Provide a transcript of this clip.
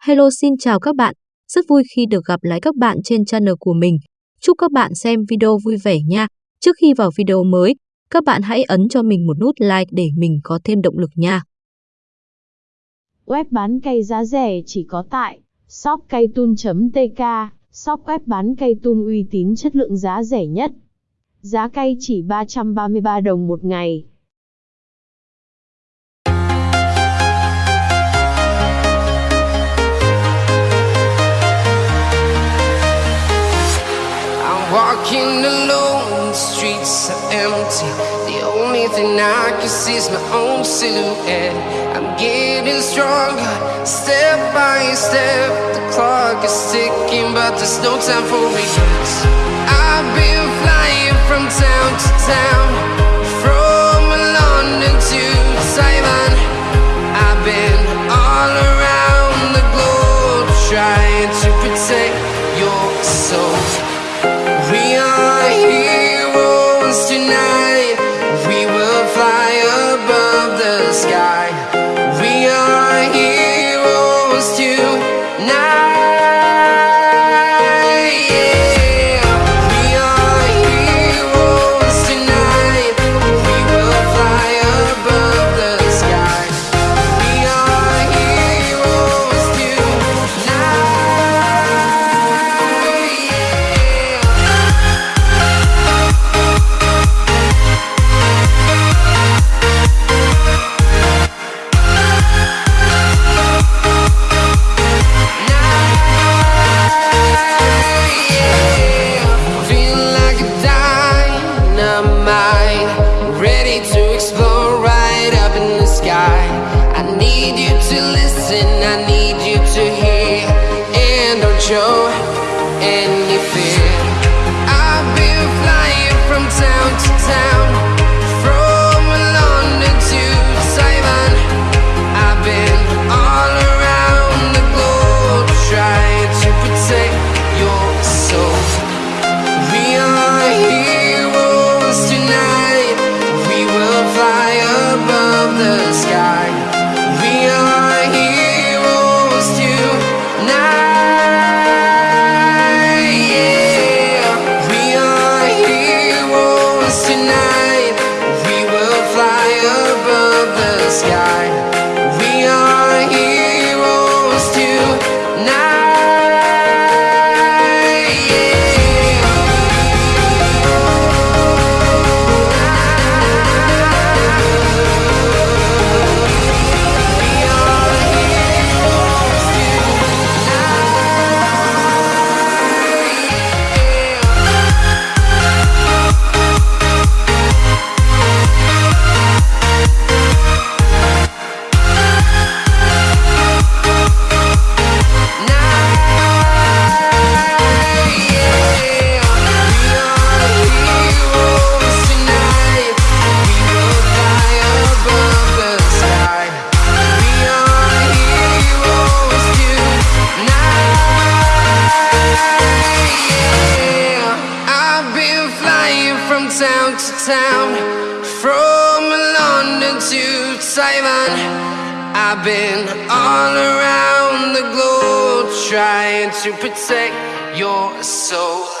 Hello xin chào các bạn, rất vui khi được gặp lại các bạn trên channel của mình. Chúc các bạn xem video vui vẻ nha. Trước khi vào video mới, các bạn hãy ấn cho mình một nút like để mình có thêm động lực nha. Web bán cây giá rẻ chỉ có tại shopcaytun.tk, shop web bán cây tun uy tín chất lượng giá rẻ nhất. Giá cây chỉ 333 đồng một ngày. Walking alone, the streets are empty. The only thing I can see is my own silhouette. I'm getting stronger, step by step. The clock is ticking, but there's no time for regrets. I've been flying from town to town, from London to Taiwan. To listen, town to town, from London to Taiwan. I've been all around the globe trying to protect your soul.